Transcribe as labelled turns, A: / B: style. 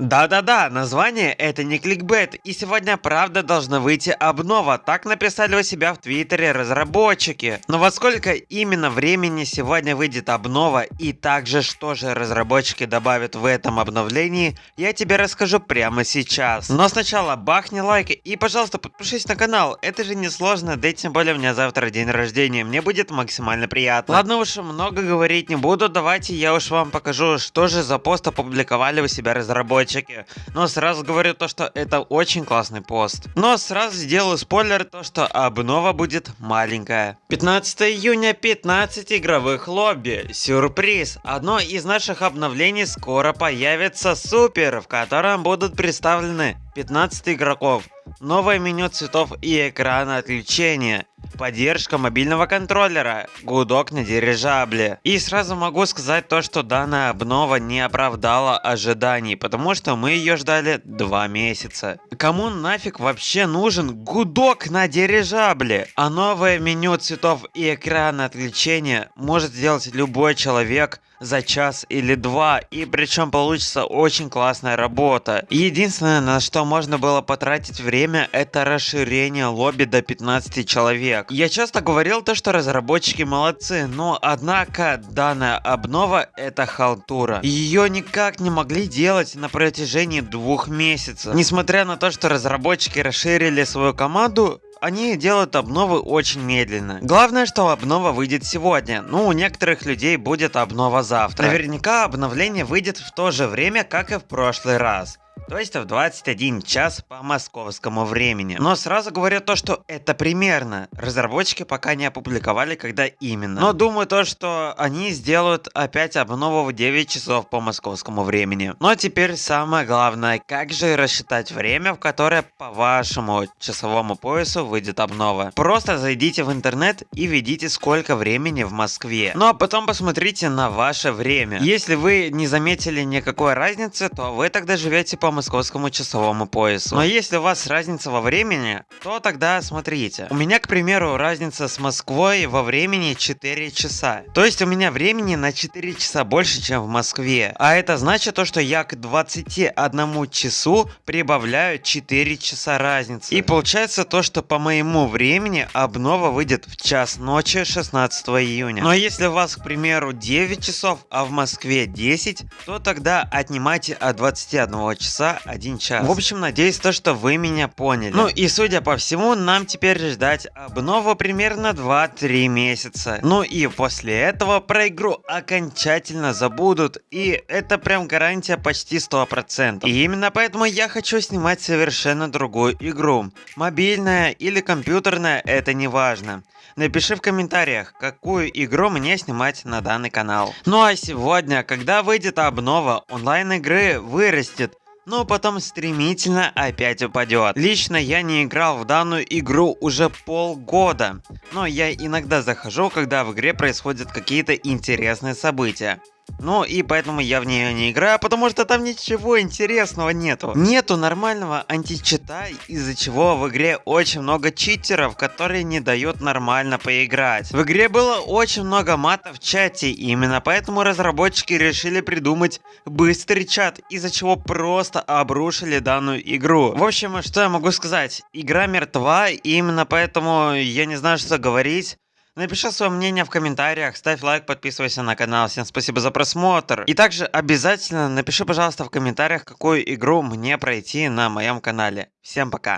A: Да-да-да, название это не кликбет, и сегодня правда должна выйти обнова, так написали у себя в твиттере разработчики. Но во сколько именно времени сегодня выйдет обнова и также что же разработчики добавят в этом обновлении, я тебе расскажу прямо сейчас. Но сначала бахни лайк и пожалуйста подпишись на канал, это же не сложно, да и тем более у меня завтра день рождения, мне будет максимально приятно. Ладно уж, много говорить не буду, давайте я уж вам покажу, что же за пост опубликовали у себя разработчики разработчики. Но сразу говорю то, что это очень классный пост. Но сразу сделаю спойлер, то что обнова будет маленькая. 15 июня 15 игровых лобби. Сюрприз! Одно из наших обновлений скоро появится супер, в котором будут представлены 15 игроков, новое меню цветов и экрана отключения, поддержка мобильного контроллера, гудок на дирижабле. И сразу могу сказать то, что данная обнова не оправдала ожиданий, потому что мы ее ждали два месяца. Кому нафиг вообще нужен гудок на дирижабле? А новое меню цветов и экрана отключения может сделать любой человек за час или два, и причем получится очень классная работа. Единственное, на что можно было потратить время, это расширение лобби до 15 человек. Я часто говорил то, что разработчики молодцы, но однако данная обнова это халтура. Ее никак не могли делать на протяжении двух месяцев. Несмотря на то, что разработчики расширили свою команду, они делают обновы очень медленно. Главное, что обнова выйдет сегодня. Ну, у некоторых людей будет обнова завтра. Наверняка обновление выйдет в то же время, как и в прошлый раз то есть в 21 час по московскому времени. Но сразу говорю то, что это примерно. Разработчики пока не опубликовали, когда именно. Но думаю то, что они сделают опять обнову в 9 часов по московскому времени. Но теперь самое главное, как же рассчитать время, в которое по вашему часовому поясу выйдет обнова. Просто зайдите в интернет и введите сколько времени в Москве. Ну а потом посмотрите на ваше время. Если вы не заметили никакой разницы, то вы тогда живете по московскому часовому поясу. Но если у вас разница во времени, то тогда смотрите. У меня, к примеру, разница с Москвой во времени 4 часа. То есть у меня времени на 4 часа больше, чем в Москве. А это значит то, что я к 21 часу прибавляю 4 часа разницы. И получается то, что по моему времени обнова выйдет в час ночи 16 июня. Но если у вас, к примеру, 9 часов, а в Москве 10, то тогда отнимайте от 21 часа 1 час. В общем, надеюсь, то, что вы меня поняли. Ну и судя по всему, нам теперь ждать обнову примерно 2-3 месяца. Ну и после этого про игру окончательно забудут. И это прям гарантия почти 100%. И именно поэтому я хочу снимать совершенно другую игру. Мобильная или компьютерная, это не важно. Напиши в комментариях, какую игру мне снимать на данный канал. Ну а сегодня, когда выйдет обнова, онлайн игры вырастет но потом стремительно опять упадет. Лично я не играл в данную игру уже полгода, но я иногда захожу, когда в игре происходят какие-то интересные события. Ну и поэтому я в нее не играю, потому что там ничего интересного нету. Нету нормального античита, из-за чего в игре очень много читеров, которые не дают нормально поиграть. В игре было очень много матов в чате, и именно поэтому разработчики решили придумать быстрый чат, из-за чего просто обрушили данную игру. В общем, что я могу сказать? Игра мертва, и именно поэтому я не знаю, что говорить. Напиши свое мнение в комментариях, ставь лайк, подписывайся на канал. Всем спасибо за просмотр. И также обязательно напиши, пожалуйста, в комментариях, какую игру мне пройти на моем канале. Всем пока.